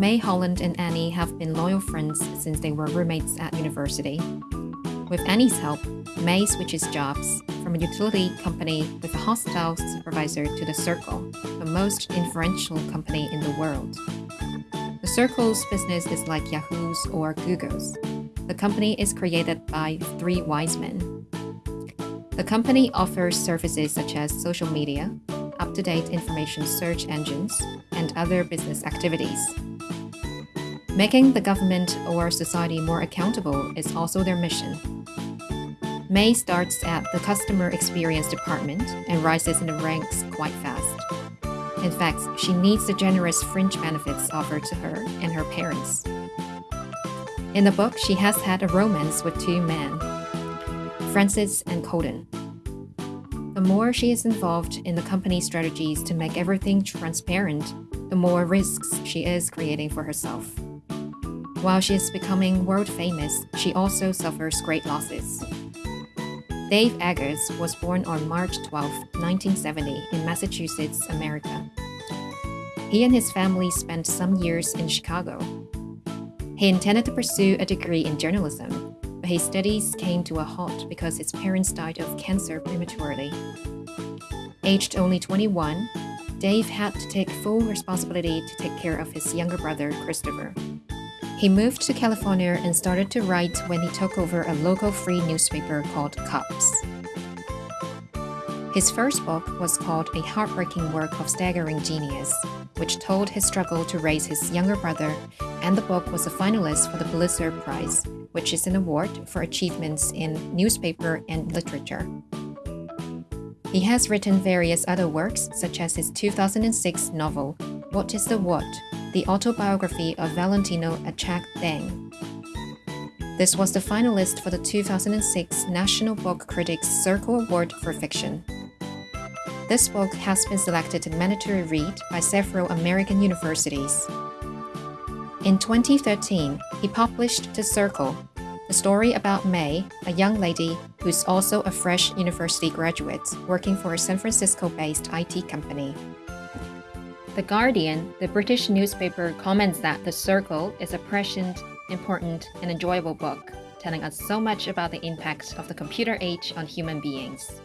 Mae Holland and Annie have been loyal friends since they were roommates at university. With Annie's help, Mae switches jobs from a utility company with a hostile supervisor to the Circle, the most influential company in the world. The Circle's business is like Yahoo's or Google's. The company is created by three wise men. The company offers services such as social media, up to date information search engines, and other business activities. Making the government or society more accountable is also their mission. Mae starts at the customer experience department and rises in the ranks quite fast. In fact, she needs the generous fringe benefits offered to her and her parents. In the book, she has had a romance with two men, Francis and Kalden. The more she is involved in the company's strategies to make everything transparent, the more risks she is creating for herself. While she is becoming world famous, she also suffers great losses. Dave Eggers was born on March 12, 1970, in Massachusetts, America. He and his family spent some years in Chicago. He intended to pursue a degree in journalism, but his studies came to a halt because his parents died of cancer prematurely. Aged only 21, Dave had to take full responsibility to take care of his younger brother, Christopher. He moved to California and started to write when he took over a local free newspaper called Cups. His first book was called A Heartbreaking Work of Staggering Genius, which told his struggle to raise his younger brother, and the book was a finalist for the Pulitzer Prize, which is an award for achievements in newspaper and literature. He has written various other works, such as his 2006 novel, What is the What? The autobiography of Valentino Achak Deng. This was the finalist for the 2006 National Book Critics Circle Award for Fiction. This book has been selected to mandatory read by several American universities. In 2013, he published The Circle, the story about Mae, a young lady who's also a fresh university graduate working for a San Francisco based IT company. The Guardian, the British newspaper, comments that The Circle is a prescient, important, and enjoyable book, telling us so much about the impact of the computer age on human beings.